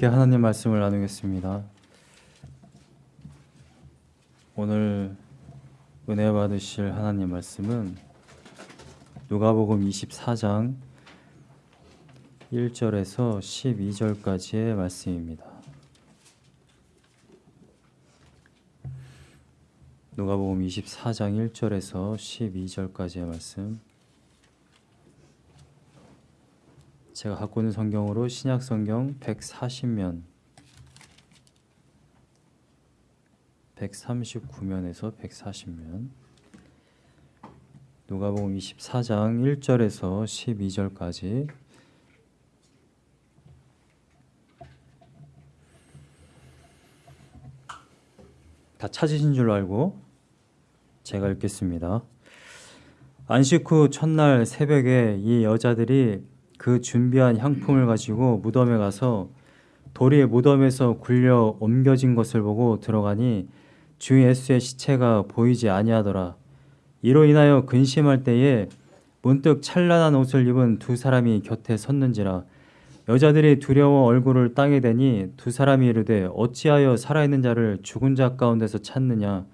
함께 하나님 말씀을 나누겠습니다. 오늘 은혜 받으실 하나님 말씀은 누가복음 24장 1절에서 12절까지의 말씀입니다. 누가복음 24장 1절에서 12절까지의 말씀 제가 갖고 있는 성경으로 신약 성경 140면 139면에서 140면 누가복음 24장 1절에서 12절까지 다 찾으신 줄 알고 제가 읽겠습니다. 안식 후 첫날 새벽에 이 여자들이 그 준비한 향품을 가지고 무덤에 가서 돌이 무덤에서 굴려 옮겨진 것을 보고 들어가니 주 예수의 시체가 보이지 아니하더라. 이로 인하여 근심할 때에 문득 찬란한 옷을 입은 두 사람이 곁에 섰는지라. 여자들이 두려워 얼굴을 땅에 대니 두 사람이 이르되 어찌하여 살아있는 자를 죽은 자 가운데서 찾느냐?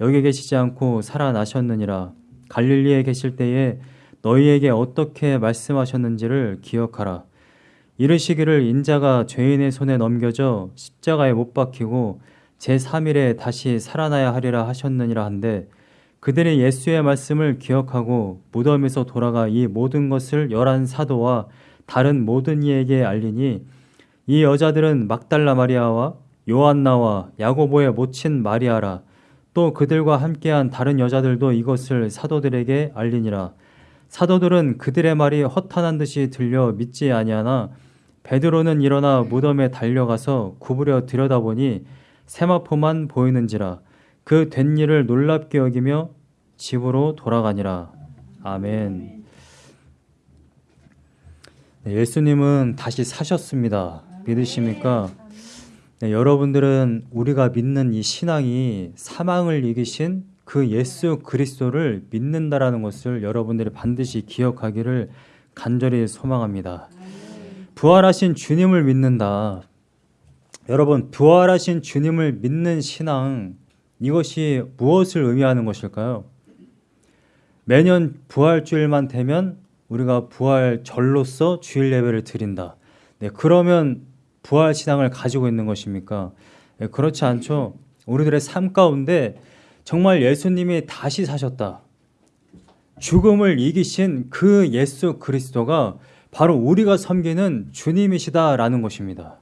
여기 계시지 않고 살아나셨느니라. 갈릴리에 계실 때에 너희에게 어떻게 말씀하셨는지를 기억하라. 이르시기를 인자가 죄인의 손에 넘겨져 십자가에 못 박히고 제3일에 다시 살아나야 하리라 하셨느니라 한데 그들이 예수의 말씀을 기억하고 무덤에서 돌아가 이 모든 것을 열한 사도와 다른 모든 이에게 알리니 이 여자들은 막달라 마리아와 요한나와 야고보의 모친 마리아라 또 그들과 함께한 다른 여자들도 이것을 사도들에게 알리니라 사도들은 그들의 말이 허탄한 듯이 들려 믿지 아니하나 베드로는 일어나 무덤에 달려가서 구부려 들여다보니 세마포만 보이는지라 그 된 일을 놀랍게 여기며 집으로 돌아가니라. 아멘. 네, 예수님은 다시 사셨습니다. 믿으십니까? 네, 여러분들은 우리가 믿는 이 신앙이 사망을 이기신 그 예수 그리스도를 믿는다라는 것을 여러분들이 반드시 기억하기를 간절히 소망합니다. 부활하신 주님을 믿는다. 여러분, 부활하신 주님을 믿는 신앙, 이것이 무엇을 의미하는 것일까요? 매년 부활주일만 되면 우리가 부활절로서 주일 예배를 드린다. 네, 그러면 부활 신앙을 가지고 있는 것입니까? 네, 그렇지 않죠. 우리들의 삶 가운데 정말 예수님이 다시 사셨다. 죽음을 이기신 그 예수 그리스도가 바로 우리가 섬기는 주님이시다라는 것입니다.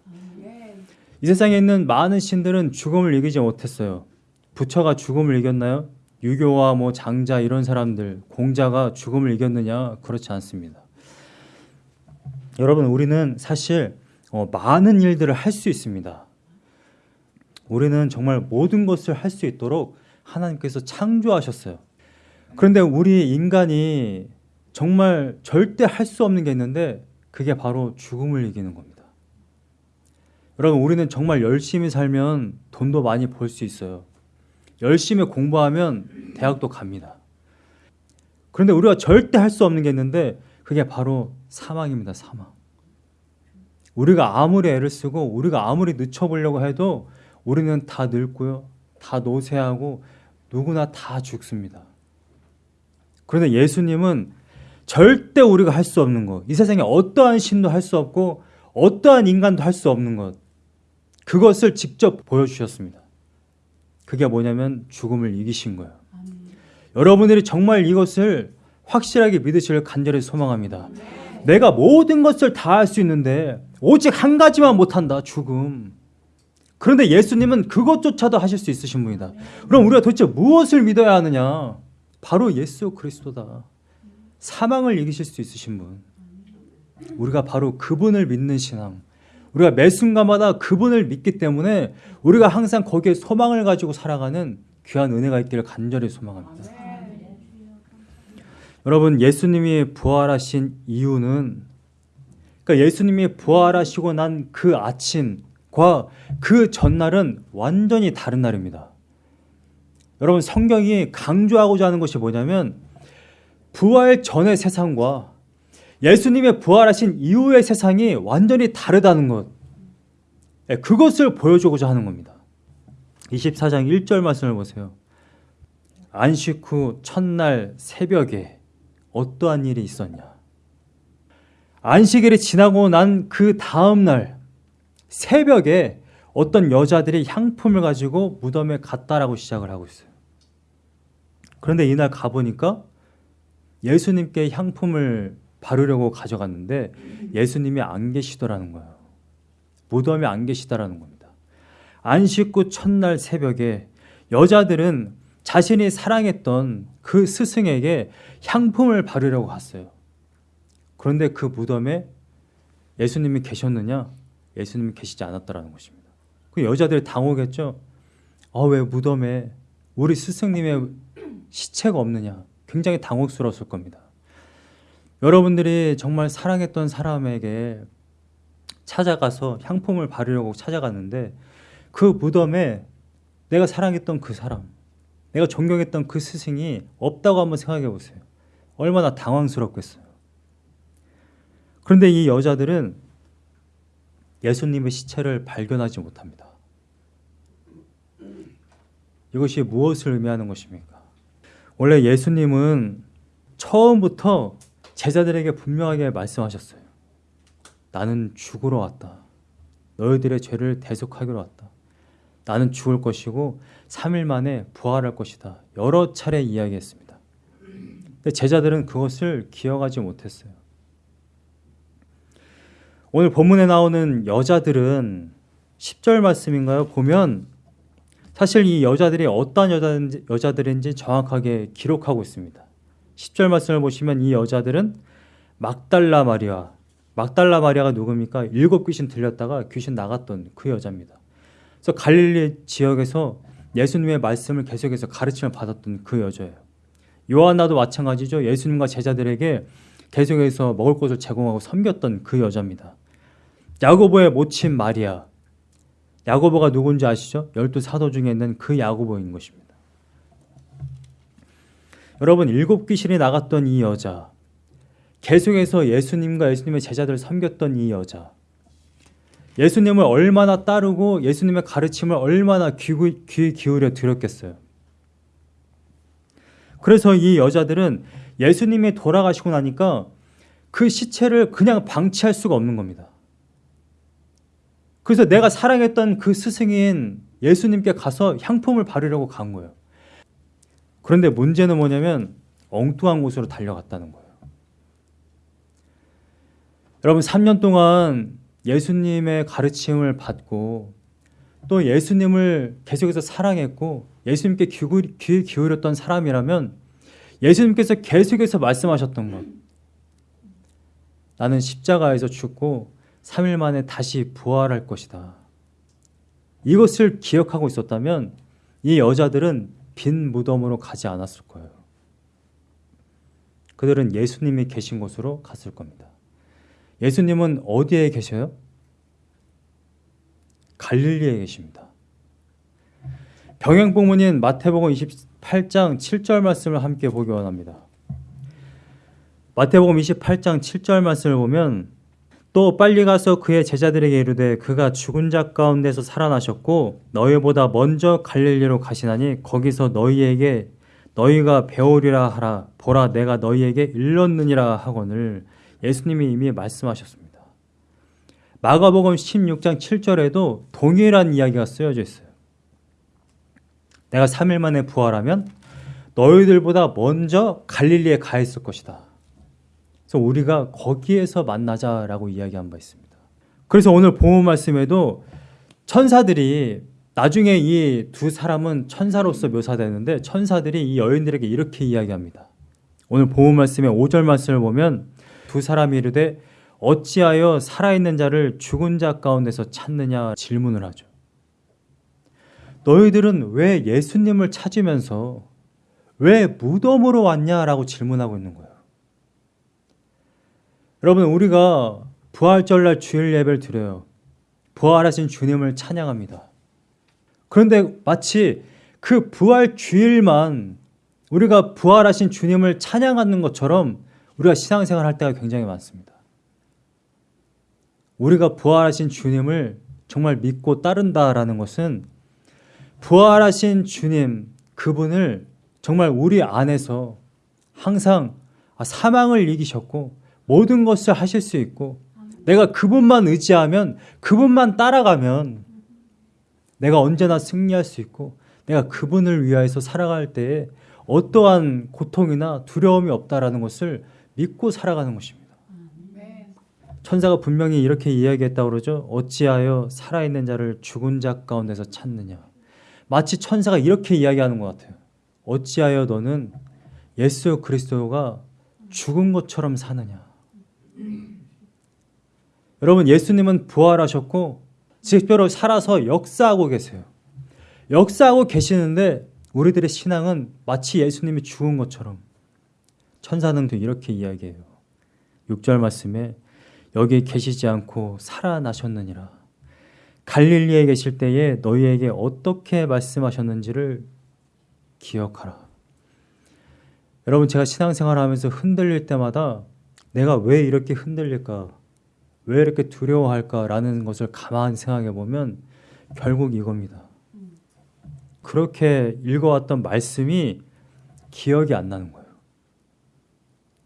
이 세상에 있는 많은 신들은 죽음을 이기지 못했어요. 부처가 죽음을 이겼나요? 유교와 뭐 장자 이런 사람들, 공자가 죽음을 이겼느냐? 그렇지 않습니다. 여러분, 우리는 사실 어, 많은 일들을 할 수 있습니다. 우리는 정말 모든 것을 할 수 있도록 하나님께서 창조하셨어요. 그런데 우리 인간이 정말 절대 할 수 없는 게 있는데 그게 바로 죽음을 이기는 겁니다. 여러분, 우리는 정말 열심히 살면 돈도 많이 벌 수 있어요. 열심히 공부하면 대학도 갑니다. 그런데 우리가 절대 할 수 없는 게 있는데 그게 바로 사망입니다. 사망. 우리가 아무리 애를 쓰고 우리가 아무리 늦춰보려고 해도 우리는 다 늙고요. 다 노쇠하고 누구나 다 죽습니다. 그런데 예수님은 절대 우리가 할 수 없는 것, 이 세상에 어떠한 신도 할 수 없고 어떠한 인간도 할 수 없는 것, 그것을 직접 보여주셨습니다. 그게 뭐냐면 죽음을 이기신 거예요. 아멘. 여러분들이 정말 이것을 확실하게 믿으시길 간절히 소망합니다. 네. 내가 모든 것을 다 할 수 있는데 오직 한 가지만 못한다. 죽음. 그런데 예수님은 그것조차도 하실 수 있으신 분이다. 그럼 우리가 도대체 무엇을 믿어야 하느냐? 바로 예수 그리스도다. 사망을 이기실 수 있으신 분. 우리가 바로 그분을 믿는 신앙. 우리가 매 순간마다 그분을 믿기 때문에 우리가 항상 거기에 소망을 가지고 살아가는 귀한 은혜가 있기를 간절히 소망합니다. 여러분, 예수님이 부활하신 이유는 그러니까 예수님이 부활하시고 난 그 아침 과 그 전날은 완전히 다른 날입니다. 여러분 성경이 강조하고자 하는 것이 뭐냐면 부활 전의 세상과 예수님의 부활하신 이후의 세상이 완전히 다르다는 것. 예, 그것을 보여주고자 하는 겁니다. 24장 1절 말씀을 보세요. 안식 후 첫날 새벽에 어떠한 일이 있었냐? 안식일이 지나고 난 그 다음 날 새벽에 어떤 여자들이 향품을 가지고 무덤에 갔다라고 시작을 하고 있어요. 그런데 이날 가보니까 예수님께 향품을 바르려고 가져갔는데 예수님이 안 계시더라는 거예요. 무덤에 안 계시다라는 겁니다. 안식 후 첫날 새벽에 여자들은 자신이 사랑했던 그 스승에게 향품을 바르려고 갔어요. 그런데 그 무덤에 예수님이 계셨느냐? 예수님이 계시지 않았다라는 것입니다. 그 여자들이 당혹했죠. 아, 왜 무덤에 우리 스승님의 시체가 없느냐? 굉장히 당혹스러웠을 겁니다. 여러분들이 정말 사랑했던 사람에게 찾아가서 향품을 바르려고 찾아갔는데 그 무덤에 내가 사랑했던 그 사람, 내가 존경했던 그 스승이 없다고 한번 생각해 보세요. 얼마나 당황스럽겠어요. 그런데 이 여자들은 예수님의 시체를 발견하지 못합니다. 이것이 무엇을 의미하는 것입니까? 원래 예수님은 처음부터 제자들에게 분명하게 말씀하셨어요. 나는 죽으러 왔다. 너희들의 죄를 대속하기로 왔다. 나는 죽을 것이고 3일 만에 부활할 것이다. 여러 차례 이야기했습니다. 근데 제자들은 그것을 기억하지 못했어요. 오늘 본문에 나오는 여자들은 10절 말씀인가요? 보면 사실 이 여자들이 어떤 여자인지, 여자들인지 정확하게 기록하고 있습니다. 10절 말씀을 보시면 이 여자들은 막달라 마리아, 막달라 마리아가 누굽니까? 일곱 귀신 들렸다가 귀신 나갔던 그 여자입니다. 그래서 갈릴리 지역에서 예수님의 말씀을 계속해서 가르침을 받았던 그 여자예요. 요한나도 마찬가지죠. 예수님과 제자들에게 계속해서 먹을 것을 제공하고 섬겼던 그 여자입니다. 야고보의 모친 마리아. 야고보가 누군지 아시죠? 열두 사도 중에 있는 그 야고보인 것입니다. 여러분 일곱 귀신이 나갔던 이 여자, 계속해서 예수님과 예수님의 제자들을 섬겼던 이 여자, 예수님을 얼마나 따르고 예수님의 가르침을 얼마나 귀, 귀 기울여 들었겠어요. 그래서 이 여자들은 예수님이 돌아가시고 나니까 그 시체를 그냥 방치할 수가 없는 겁니다. 그래서 내가 사랑했던 그 스승인 예수님께 가서 향품을 바르려고 간 거예요. 그런데 문제는 뭐냐면 엉뚱한 곳으로 달려갔다는 거예요. 여러분 3년 동안 예수님의 가르침을 받고 또 예수님을 계속해서 사랑했고 예수님께 귀 기울였던 사람이라면 예수님께서 계속해서 말씀하셨던 것 나는 십자가에서 죽고 3일 만에 다시 부활할 것이다. 이것을 기억하고 있었다면 이 여자들은 빈 무덤으로 가지 않았을 거예요. 그들은 예수님이 계신 곳으로 갔을 겁니다. 예수님은 어디에 계셔요? 갈릴리에 계십니다. 병행복문인 마태복음 28장 7절 말씀을 함께 보기 원합니다. 마태복음 28장 7절 말씀을 보면 또 빨리 가서 그의 제자들에게 이르되 그가 죽은 자 가운데서 살아나셨고 너희보다 먼저 갈릴리로 가시나니 거기서 너희에게 너희가 배우리라 하라 보라 내가 너희에게 일렀느니라 하거늘 예수님이 이미 말씀하셨습니다. 마가복음 16장 7절에도 동일한 이야기가 쓰여져 있어요. 내가 3일 만에 부활하면 너희들보다 먼저 갈릴리에 가 있을 것이다. 그래서 우리가 거기에서 만나자라고 이야기한 바 있습니다. 그래서 오늘 본문 말씀에도 천사들이 나중에 이 두 사람은 천사로서 묘사되는데 천사들이 이 여인들에게 이렇게 이야기합니다. 오늘 본문 말씀의 5절 말씀을 보면 두 사람이 이르되 어찌하여 살아있는 자를 죽은 자 가운데서 찾느냐 질문을 하죠. 너희들은 왜 예수님을 찾으면서 왜 무덤으로 왔냐라고 질문하고 있는 거예요. 여러분 우리가 부활절날 주일 예배를 드려요. 부활하신 주님을 찬양합니다. 그런데 마치 그 부활 주일만 우리가 부활하신 주님을 찬양하는 것처럼 우리가 신앙생활 할 때가 굉장히 많습니다. 우리가 부활하신 주님을 정말 믿고 따른다라는 것은 부활하신 주님 그분을 정말 우리 안에서 항상 아, 사망을 이기셨고 모든 것을 하실 수 있고 내가 그분만 의지하면 그분만 따라가면 내가 언제나 승리할 수 있고 내가 그분을 위하여서 살아갈 때에 어떠한 고통이나 두려움이 없다라는 것을 믿고 살아가는 것입니다. 천사가 분명히 이렇게 이야기했다고 그러죠. 어찌하여 살아있는 자를 죽은 자 가운데서 찾느냐. 마치 천사가 이렇게 이야기하는 것 같아요. 어찌하여 너는 예수 그리스도가 죽은 것처럼 사느냐. 여러분 예수님은 부활하셨고 직별로 살아서 역사하고 계세요. 역사하고 계시는데 우리들의 신앙은 마치 예수님이 죽은 것처럼 천사는 또 이렇게 이야기해요. 6절 말씀에 여기 계시지 않고 살아나셨느니라. 갈릴리에 계실 때에 너희에게 어떻게 말씀하셨는지를 기억하라. 여러분 제가 신앙생활 하면서 흔들릴 때마다 내가 왜 이렇게 흔들릴까? 왜 이렇게 두려워할까라는 것을 가만히 생각해 보면 결국 이겁니다. 그렇게 읽어왔던 말씀이 기억이 안 나는 거예요.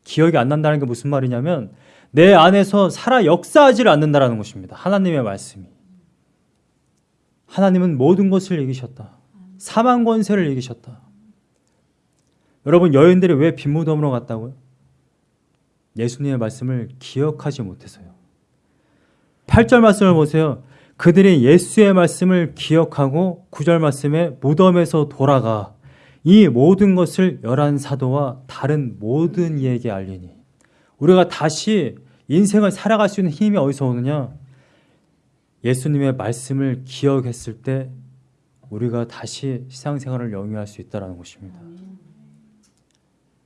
기억이 안 난다는 게 무슨 말이냐면 내 안에서 살아 역사하지를 않는다라는 것입니다. 하나님의 말씀이. 하나님은 모든 것을 이기셨다. 사망 권세를 이기셨다. 여러분 여인들이 왜 빈무덤으로 갔다고요? 예수님의 말씀을 기억하지 못해서요. 8절 말씀을 보세요. 그들이 예수의 말씀을 기억하고 9절 말씀에 무덤에서 돌아가 이 모든 것을 열한 사도와 다른 모든 이에게 알리니 우리가 다시 인생을 살아갈 수 있는 힘이 어디서 오느냐? 예수님의 말씀을 기억했을 때 우리가 다시 시상생활을 영위할 수 있다는 것입니다.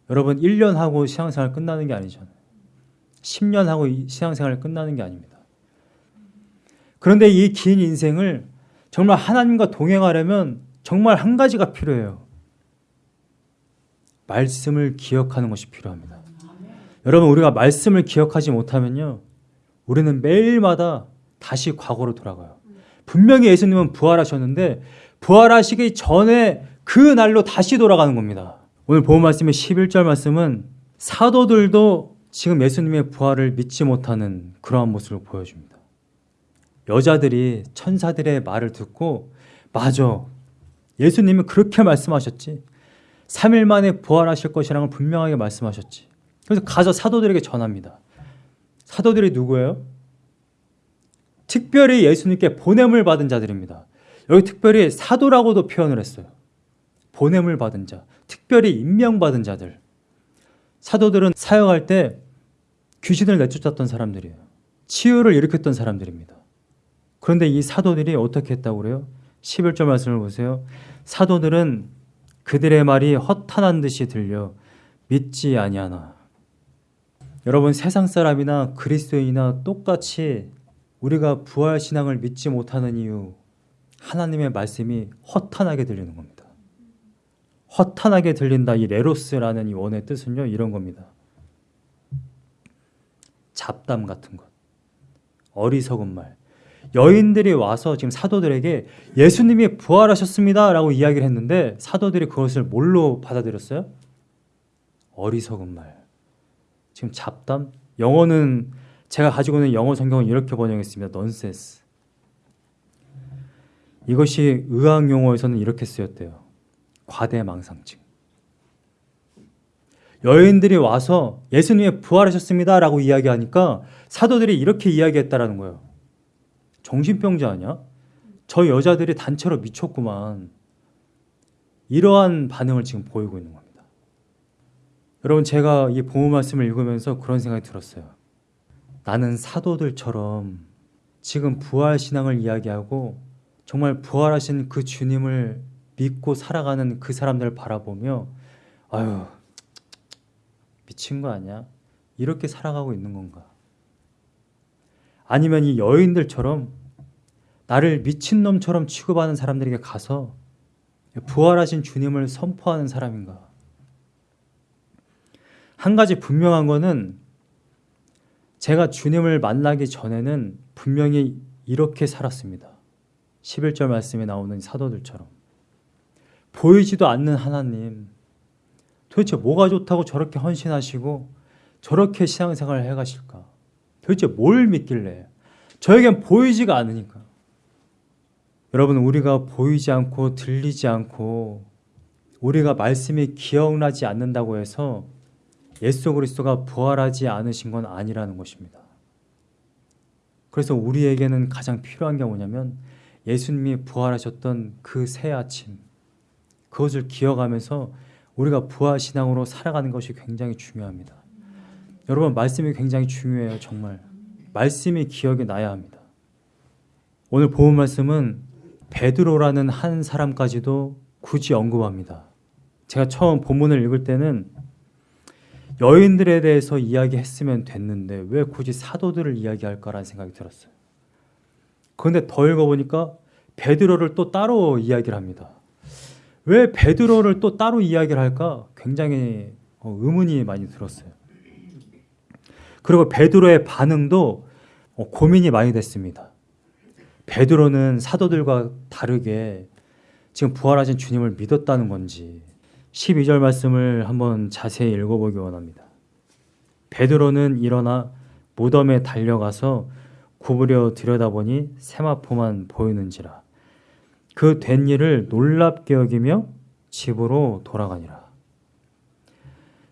여러분 1년 하고 신앙생활 끝나는 게 아니잖아요. 10년 하고 신앙생활 끝나는 게 아닙니다. 그런데 이 긴 인생을 정말 하나님과 동행하려면 정말 한 가지가 필요해요. 말씀을 기억하는 것이 필요합니다. 여러분 우리가 말씀을 기억하지 못하면요. 우리는 매일마다 다시 과거로 돌아가요. 분명히 예수님은 부활하셨는데 부활하시기 전에 그 날로 다시 돌아가는 겁니다. 오늘 본 말씀의 11절 말씀은 사도들도 지금 예수님의 부활을 믿지 못하는 그러한 모습을 보여줍니다. 여자들이 천사들의 말을 듣고 맞아. 예수님이 그렇게 말씀하셨지. 3일 만에 부활하실 것이라는 걸 분명하게 말씀하셨지. 그래서 가서 사도들에게 전합니다. 사도들이 누구예요? 특별히 예수님께 보냄을 받은 자들입니다. 여기 특별히 사도라고도 표현을 했어요. 보냄을 받은 자, 특별히 임명받은 자들. 사도들은 사역할 때 귀신을 내쫓았던 사람들이에요. 치유를 일으켰던 사람들입니다. 그런데 이 사도들이 어떻게 했다고 그래요? 11절 말씀을 보세요. 사도들은 그들의 말이 허탄한 듯이 들려 믿지 아니하나. 여러분 세상 사람이나 그리스도인이나 똑같이 우리가 부활 신앙을 믿지 못하는 이유 하나님의 말씀이 허탄하게 들리는 겁니다. 허탄하게 들린다 이 레로스라는 이 원의 뜻은요 이런 겁니다. 잡담 같은 것, 어리석은 말, 여인들이 와서 지금 사도들에게 예수님이 부활하셨습니다 라고 이야기를 했는데 사도들이 그것을 뭘로 받아들였어요? 어리석은 말. 지금 잡담? 영어는 제가 가지고 있는 영어 성경은 이렇게 번역했습니다. 넌센스. 이것이 의학 용어에서는 이렇게 쓰였대요. 과대망상증. 여인들이 와서 예수님이 부활하셨습니다라고 이야기하니까 사도들이 이렇게 이야기했다라는 거예요. 정신병자 아니야? 저 여자들이 단체로 미쳤구만. 이러한 반응을 지금 보이고 있는 겁니다. 여러분 제가 이 보호 말씀을 읽으면서 그런 생각이 들었어요. 나는 사도들처럼 지금 부활 신앙을 이야기하고 정말 부활하신 그 주님을 믿고 살아가는 그 사람들을 바라보며 아유 미친 거 아니야? 이렇게 살아가고 있는 건가? 아니면 이 여인들처럼 나를 미친놈처럼 취급하는 사람들에게 가서 부활하신 주님을 선포하는 사람인가? 한 가지 분명한 거는 제가 주님을 만나기 전에는 분명히 이렇게 살았습니다. 11절 말씀에 나오는 사도들처럼 보이지도 않는 하나님 도대체 뭐가 좋다고 저렇게 헌신하시고 저렇게 신앙생활을 해가실까? 도대체 뭘 믿길래? 저에겐 보이지가 않으니까. 여러분 우리가 보이지 않고 들리지 않고 우리가 말씀이 기억나지 않는다고 해서 예수 그리스도가 부활하지 않으신 건 아니라는 것입니다. 그래서 우리에게는 가장 필요한 게 뭐냐면 예수님이 부활하셨던 그 새 아침 그것을 기억하면서 우리가 부활 신앙으로 살아가는 것이 굉장히 중요합니다. 여러분 말씀이 굉장히 중요해요. 정말 말씀이 기억에 나야 합니다. 오늘 본 말씀은 베드로라는 한 사람까지도 굳이 언급합니다. 제가 처음 본문을 읽을 때는 여인들에 대해서 이야기했으면 됐는데 왜 굳이 사도들을 이야기할까라는 생각이 들었어요. 그런데 더 읽어보니까 베드로를 또 따로 이야기를 합니다. 왜 베드로를 또 따로 이야기를 할까? 굉장히 어, 의문이 많이 들었어요. 그리고 베드로의 반응도 어, 고민이 많이 됐습니다. 베드로는 사도들과 다르게 지금 부활하신 주님을 믿었다는 건지 12절 말씀을 한번 자세히 읽어보기 원합니다. 베드로는 일어나 무덤에 달려가서 구부려 들여다보니 세마포만 보이는지라 그 된 일을 놀랍게 여기며 집으로 돌아가니라.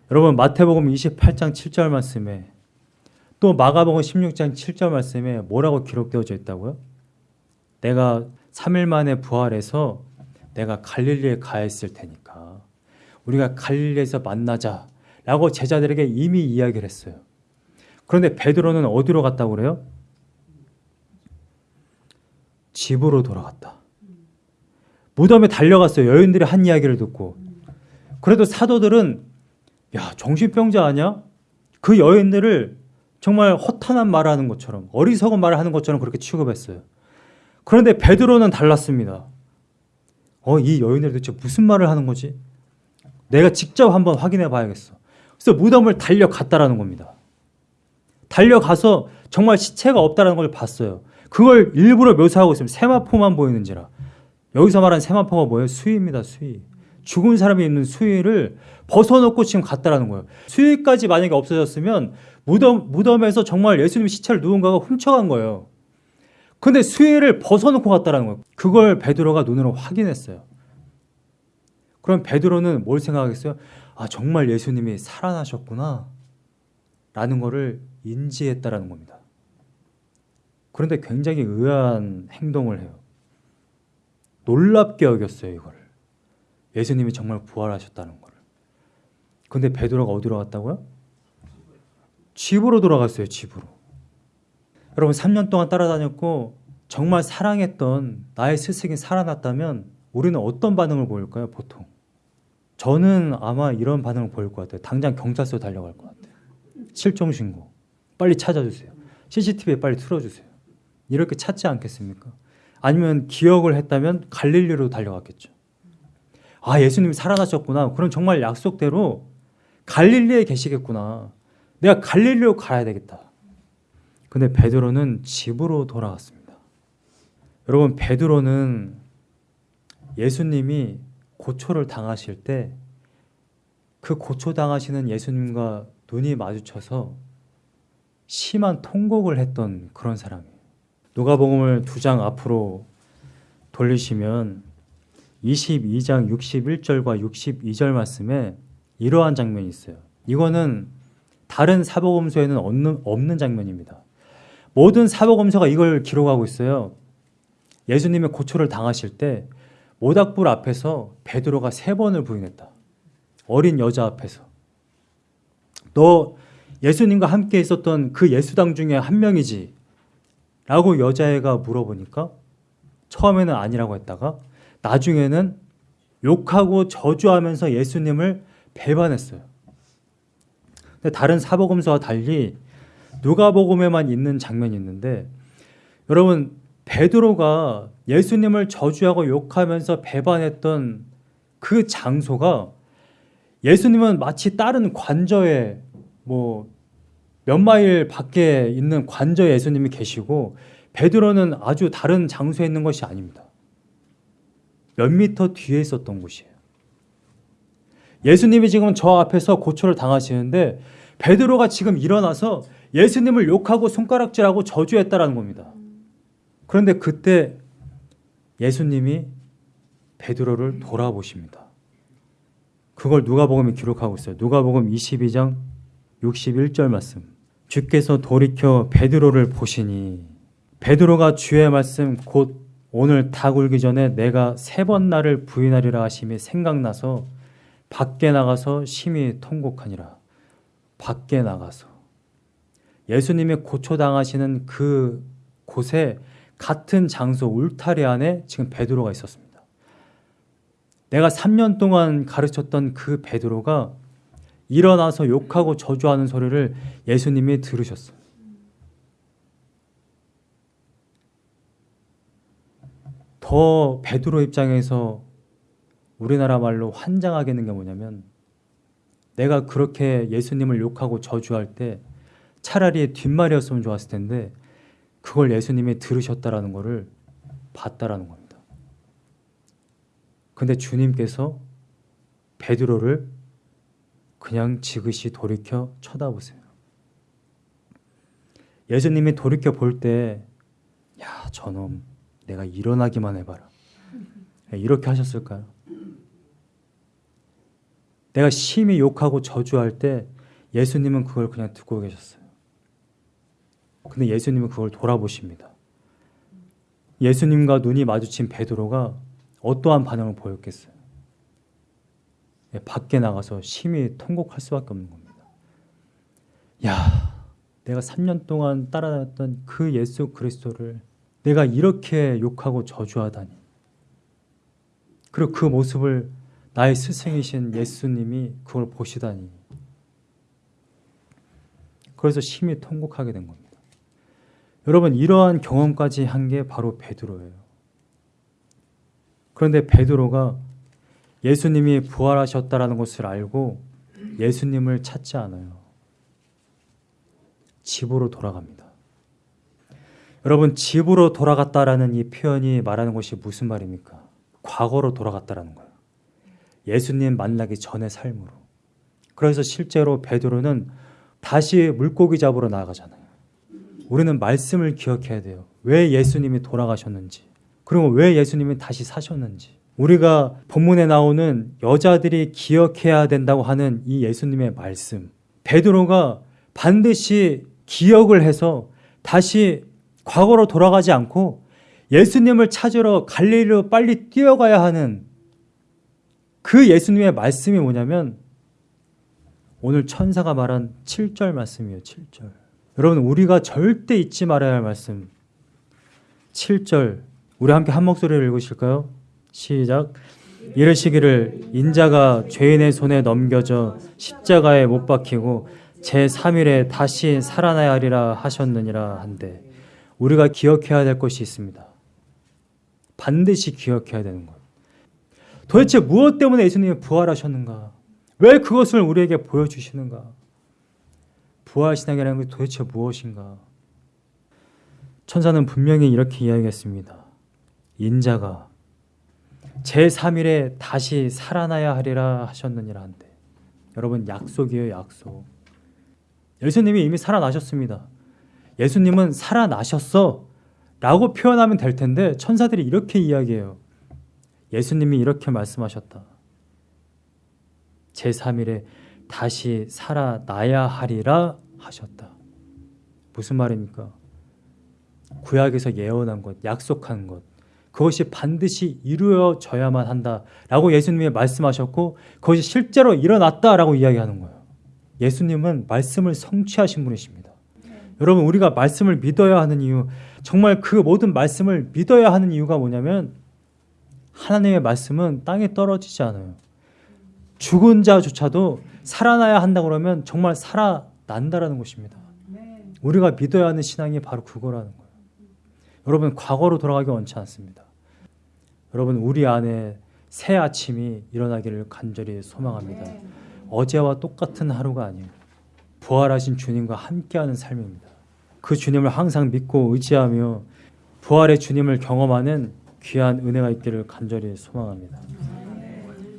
여러분 마태복음 28장 7절 말씀에 또 마가복음 16장 7절 말씀에 뭐라고 기록되어져 있다고요? 내가 3일 만에 부활해서 내가 갈릴리에 가 있을 테니까 우리가 갈릴리에서 만나자 라고 제자들에게 이미 이야기를 했어요. 그런데 베드로는 어디로 갔다고 그래요? 집으로 돌아갔다. 무덤에 달려갔어요. 여인들이 한 이야기를 듣고. 그래도 사도들은 야 정신병자 아니야? 그 여인들을 정말 허탄한 말을 하는 것처럼 어리석은 말을 하는 것처럼 그렇게 취급했어요. 그런데 베드로는 달랐습니다. 어, 이 여인들이 도대체 무슨 말을 하는 거지? 내가 직접 한번 확인해 봐야겠어. 그래서 무덤을 달려갔다라는 겁니다. 달려가서 정말 시체가 없다라는 걸 봤어요. 그걸 일부러 묘사하고 있으면 세마포만 보이는지라. 여기서 말하는 세마포가 뭐예요? 수위입니다. 수위. 죽은 사람이 있는 수위를 벗어놓고 지금 갔다라는 거예요. 수위까지 만약에 없어졌으면 무덤, 무덤에서 정말 예수님 시체를 누군가가 훔쳐간 거예요. 근데 수위를 벗어놓고 갔다라는 거예요. 그걸 베드로가 눈으로 확인했어요. 그럼 베드로는 뭘 생각하겠어요? 아 정말 예수님이 살아나셨구나 라는 것을 인지했다라는 겁니다. 그런데 굉장히 의아한 행동을 해요. 놀랍게 여겼어요 이거를. 예수님이 정말 부활하셨다는 거를. 근데 베드로가 어디로 갔다고요? 집으로 돌아갔어요 집으로. 여러분 3년 동안 따라다녔고 정말 사랑했던 나의 스승이 살아났다면 우리는 어떤 반응을 보일까요 보통? 저는 아마 이런 반응을 보일 것 같아요. 당장 경찰서 달려갈 것 같아요. 실종 신고. 빨리 찾아주세요. CCTV에 빨리 틀어주세요. 이렇게 찾지 않겠습니까? 아니면 기억을 했다면 갈릴리로 달려갔겠죠. 아 예수님이 살아나셨구나. 그럼 정말 약속대로 갈릴리에 계시겠구나. 내가 갈릴리로 가야 되겠다. 근데 베드로는 집으로 돌아갔습니다. 여러분 베드로는 예수님이 고초를 당하실 때 그 고초 당하시는 예수님과 눈이 마주쳐서 심한 통곡을 했던 그런 사람이에요. 누가복음을 두 장 앞으로 돌리시면 22장 61절과 62절 말씀에 이러한 장면이 있어요. 이거는 다른 사복음서에는 없는, 없는 장면입니다. 모든 사복음서가 이걸 기록하고 있어요. 예수님의 고초를 당하실 때 모닥불 앞에서 베드로가 세 번을 부인했다. 어린 여자 앞에서. 너 예수님과 함께 있었던 그 예수당 중에 한 명이지? 라고 여자애가 물어보니까 처음에는 아니라고 했다가 나중에는 욕하고 저주하면서 예수님을 배반했어요. 근데 다른 사복음서와 달리 누가복음에만 있는 장면이 있는데 여러분 베드로가 예수님을 저주하고 욕하면서 배반했던 그 장소가 예수님은 마치 다른 관저에 뭐 몇 마일 밖에 있는 관저에 예수님이 계시고 베드로는 아주 다른 장소에 있는 것이 아닙니다. 몇 미터 뒤에 있었던 곳이에요. 예수님이 지금 저 앞에서 고초를 당하시는데 베드로가 지금 일어나서 예수님을 욕하고 손가락질하고 저주했다라는 겁니다. 그런데 그때 예수님이 베드로를 돌아보십니다. 그걸 누가복음이 기록하고 있어요. 누가복음 22장 61절 말씀. 주께서 돌이켜 베드로를 보시니 베드로가 주의 말씀 곧 오늘 닭 울기 전에 내가 세 번 나를 부인하리라 하심이 생각나서 밖에 나가서 심히 통곡하니라. 밖에 나가서 예수님이 고초당하시는 그 곳에 같은 장소 울타리 안에 지금 베드로가 있었습니다. 내가 3년 동안 가르쳤던 그 베드로가 일어나서 욕하고 저주하는 소리를 예수님이 들으셨어요. 더 베드로 입장에서 우리나라 말로 환장하게 있는 게 뭐냐면 내가 그렇게 예수님을 욕하고 저주할 때 차라리 뒷말이었으면 좋았을 텐데 그걸 예수님이 들으셨다라는 것을 봤다라는 겁니다. 근데 주님께서 베드로를 그냥 지그시 돌이켜 쳐다보세요. 예수님이 돌이켜 볼 때, 야, 저놈, 내가 일어나기만 해봐라. 이렇게 하셨을까요? 내가 심히 욕하고 저주할 때 예수님은 그걸 그냥 듣고 계셨어요. 근데 예수님은 그걸 돌아보십니다. 예수님과 눈이 마주친 베드로가 어떠한 반응을 보였겠어요? 예, 밖에 나가서 심히 통곡할 수밖에 없는 겁니다. 야, 내가 3년 동안 따라다녔던 그 예수 그리스도를 내가 이렇게 욕하고 저주하다니. 그리고 그 모습을 나의 스승이신 예수님이 그걸 보시다니. 그래서 심히 통곡하게 된 겁니다. 여러분 이러한 경험까지 한 게 바로 베드로예요. 그런데 베드로가 예수님이 부활하셨다라는 것을 알고 예수님을 찾지 않아요. 집으로 돌아갑니다. 여러분 집으로 돌아갔다라는 이 표현이 말하는 것이 무슨 말입니까? 과거로 돌아갔다라는 거예요. 예수님 만나기 전의 삶으로. 그래서 실제로 베드로는 다시 물고기 잡으러 나가잖아요. 우리는 말씀을 기억해야 돼요. 왜 예수님이 돌아가셨는지, 그리고 왜 예수님이 다시 사셨는지. 우리가 본문에 나오는 여자들이 기억해야 된다고 하는 이 예수님의 말씀. 베드로가 반드시 기억을 해서 다시 과거로 돌아가지 않고 예수님을 찾으러 갈릴리로 빨리 뛰어가야 하는 그 예수님의 말씀이 뭐냐면 오늘 천사가 말한 7절 말씀이에요. 7절. 여러분 우리가 절대 잊지 말아야 할 말씀. 7절. 우리 함께 한 목소리를 읽으실까요? 시작. 이르시기를 인자가 죄인의 손에 넘겨져 십자가에 못 박히고 제 3일에 다시 살아나야 하리라 하셨느니라 한데 우리가 기억해야 될 것이 있습니다. 반드시 기억해야 되는 것. 도대체 무엇 때문에 예수님이 부활하셨는가? 왜 그것을 우리에게 보여주시는가? 부활신앙이라는 게 도대체 무엇인가? 천사는 분명히 이렇게 이야기했습니다. 인자가 제3일에 다시 살아나야 하리라 하셨느니라 한데 여러분 약속이에요 약속. 예수님이 이미 살아나셨습니다. 예수님은 살아나셨어 라고 표현하면 될 텐데 천사들이 이렇게 이야기해요. 예수님이 이렇게 말씀하셨다. 제3일에 다시 살아나야 하리라 하셨다. 무슨 말입니까? 구약에서 예언한 것, 약속한 것 그것이 반드시 이루어져야만 한다라고 예수님이 말씀하셨고 그것이 실제로 일어났다라고 이야기하는 거예요. 예수님은 말씀을 성취하신 분이십니다. 여러분 우리가 말씀을 믿어야 하는 이유 정말 그 모든 말씀을 믿어야 하는 이유가 뭐냐면 하나님의 말씀은 땅에 떨어지지 않아요. 죽은 자조차도 살아나야 한다 그러면 정말 살아난다라는 것입니다. 우리가 믿어야 하는 신앙이 바로 그거라는 거예요. 여러분 과거로 돌아가기 원치 않습니다. 여러분 우리 안에 새 아침이 일어나기를 간절히 소망합니다. 어제와 똑같은 하루가 아니에요. 부활하신 주님과 함께하는 삶입니다. 그 주님을 항상 믿고 의지하며 부활의 주님을 경험하는 귀한 은혜가 있기를 간절히 소망합니다.